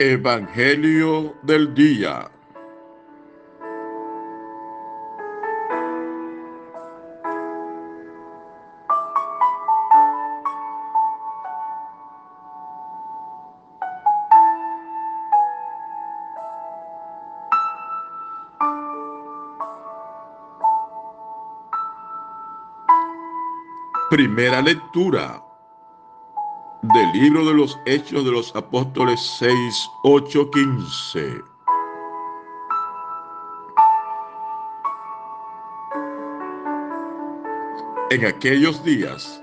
Evangelio del Día. Primera lectura del libro de los Hechos de los Apóstoles 6, 8, 15. En aquellos días,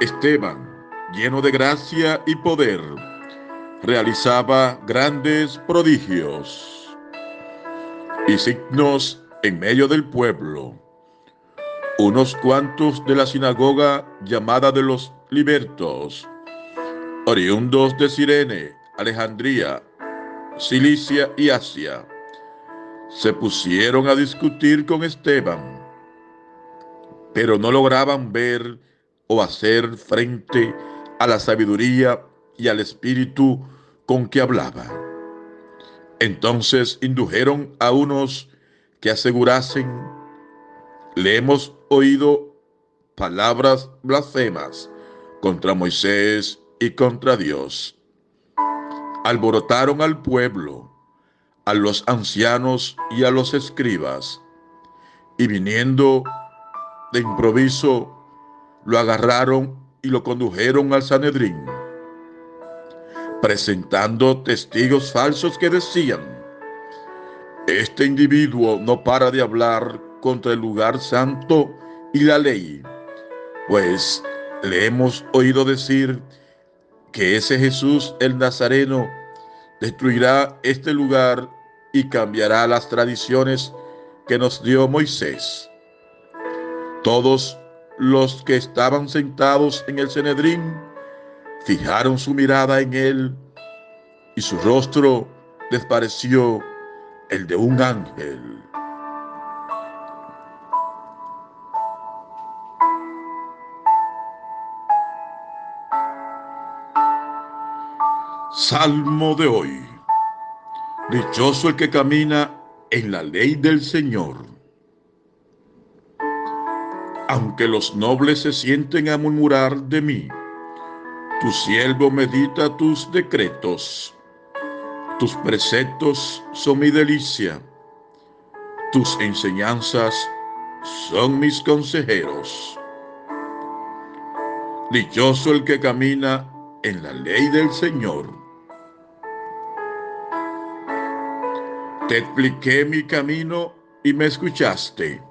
Esteban, lleno de gracia y poder, realizaba grandes prodigios y signos en medio del pueblo. Unos cuantos de la sinagoga llamada de los libertos oriundos de Sirene, Alejandría, Cilicia y Asia, se pusieron a discutir con Esteban, pero no lograban ver o hacer frente a la sabiduría y al espíritu con que hablaba. Entonces indujeron a unos que asegurasen, le hemos oído palabras blasfemas contra Moisés y contra Dios. Alborotaron al pueblo, a los ancianos y a los escribas, y viniendo de improviso, lo agarraron y lo condujeron al Sanedrín, presentando testigos falsos que decían, este individuo no para de hablar contra el lugar santo y la ley, pues le hemos oído decir que ese Jesús el Nazareno destruirá este lugar y cambiará las tradiciones que nos dio Moisés. Todos los que estaban sentados en el Cenedrín fijaron su mirada en él y su rostro les pareció el de un ángel. Salmo de hoy. Dichoso el que camina en la ley del Señor. Aunque los nobles se sienten a murmurar de mí, tu siervo medita tus decretos. Tus preceptos son mi delicia. Tus enseñanzas son mis consejeros. Dichoso el que camina en la ley del Señor Te expliqué mi camino y me escuchaste.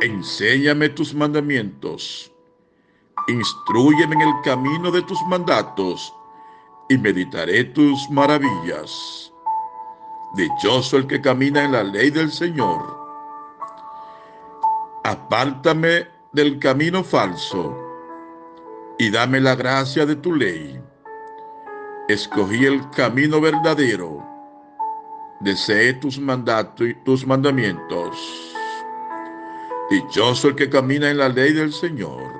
Enséñame tus mandamientos. Instruyeme en el camino de tus mandatos y meditaré tus maravillas. Dichoso el que camina en la ley del Señor. Apártame del camino falso y dame la gracia de tu ley. Escogí el camino verdadero Desee tus mandatos y tus mandamientos. Dichoso el que camina en la ley del Señor.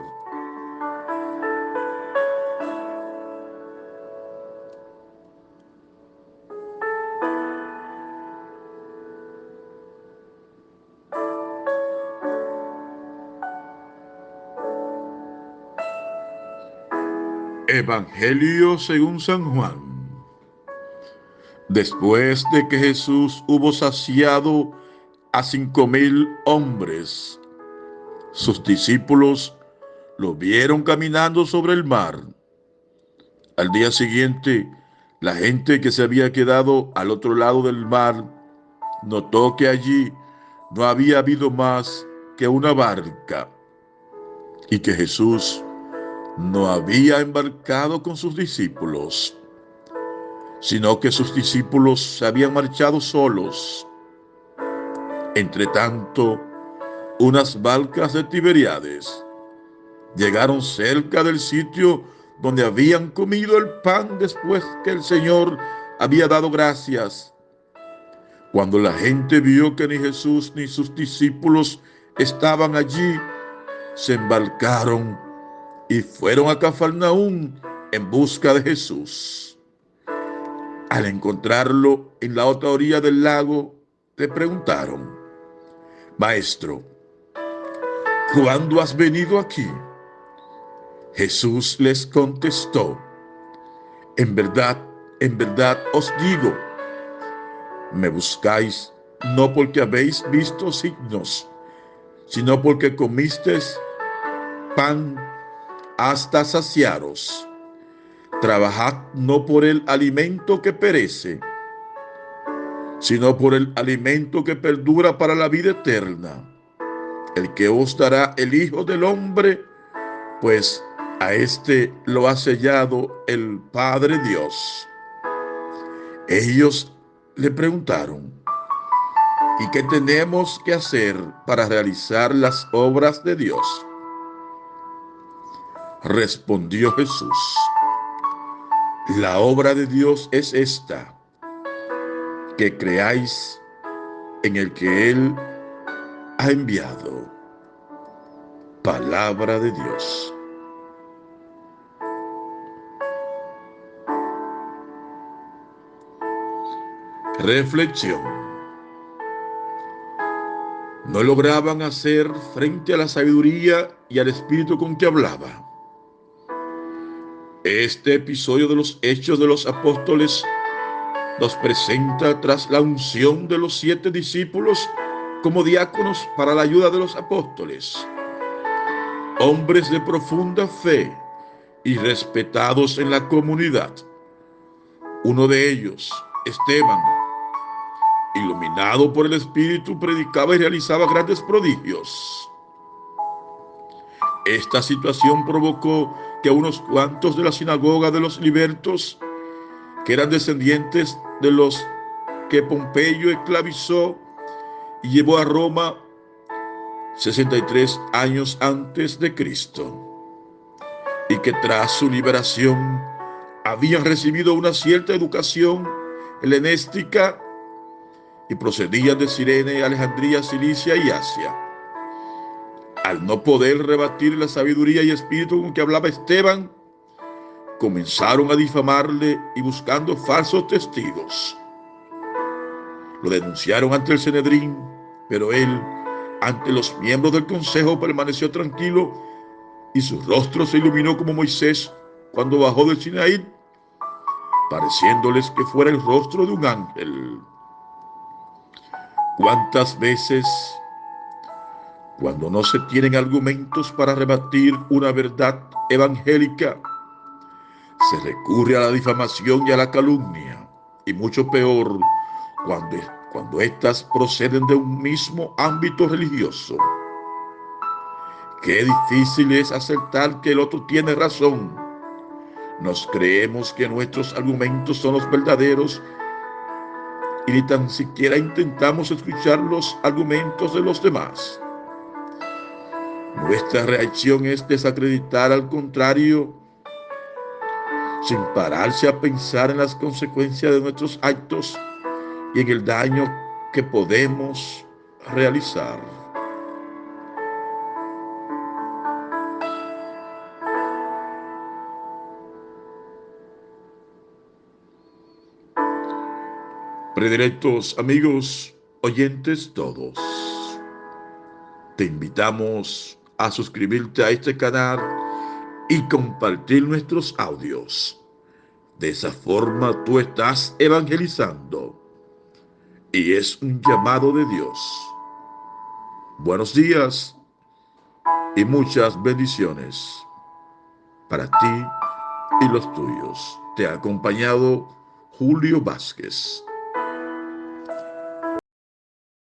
Evangelio según San Juan. Después de que Jesús hubo saciado a cinco mil hombres, sus discípulos lo vieron caminando sobre el mar. Al día siguiente, la gente que se había quedado al otro lado del mar notó que allí no había habido más que una barca y que Jesús no había embarcado con sus discípulos sino que sus discípulos se habían marchado solos. Entre tanto, unas barcas de Tiberiades llegaron cerca del sitio donde habían comido el pan después que el Señor había dado gracias. Cuando la gente vio que ni Jesús ni sus discípulos estaban allí, se embarcaron y fueron a Cafarnaún en busca de Jesús. Al encontrarlo en la otra orilla del lago, le preguntaron, Maestro, ¿cuándo has venido aquí? Jesús les contestó, en verdad, en verdad os digo, me buscáis no porque habéis visto signos, sino porque comisteis pan hasta saciaros. Trabajad no por el alimento que perece, sino por el alimento que perdura para la vida eterna, el que os dará el Hijo del Hombre, pues a este lo ha sellado el Padre Dios. Ellos le preguntaron, ¿y qué tenemos que hacer para realizar las obras de Dios? Respondió Jesús, la obra de Dios es esta, que creáis en el que Él ha enviado. Palabra de Dios. Reflexión. No lograban hacer frente a la sabiduría y al espíritu con que hablaba. Este episodio de los Hechos de los Apóstoles nos presenta tras la unción de los siete discípulos como diáconos para la ayuda de los apóstoles. Hombres de profunda fe y respetados en la comunidad. Uno de ellos, Esteban, iluminado por el Espíritu, predicaba y realizaba grandes prodigios. Esta situación provocó que unos cuantos de la sinagoga de los libertos, que eran descendientes de los que Pompeyo esclavizó y llevó a Roma 63 años antes de Cristo, y que tras su liberación habían recibido una cierta educación helenística y procedían de Sirene, Alejandría, Cilicia y Asia. Al no poder rebatir la sabiduría y espíritu con que hablaba Esteban, comenzaron a difamarle y buscando falsos testigos. Lo denunciaron ante el Senedrín, pero él, ante los miembros del consejo, permaneció tranquilo y su rostro se iluminó como Moisés cuando bajó del Sinaí, pareciéndoles que fuera el rostro de un ángel. ¿Cuántas veces, cuando no se tienen argumentos para rebatir una verdad evangélica, se recurre a la difamación y a la calumnia? Y mucho peor, cuando, cuando éstas proceden de un mismo ámbito religioso. Qué difícil es aceptar que el otro tiene razón. Nos creemos que nuestros argumentos son los verdaderos y ni tan siquiera intentamos escuchar los argumentos de los demás. Nuestra reacción es desacreditar al contrario, sin pararse a pensar en las consecuencias de nuestros actos y en el daño que podemos realizar. Predilectos amigos, oyentes todos, te invitamos a suscribirte a este canal y compartir nuestros audios. De esa forma tú estás evangelizando y es un llamado de Dios. Buenos días y muchas bendiciones para ti y los tuyos. Te ha acompañado Julio Vázquez.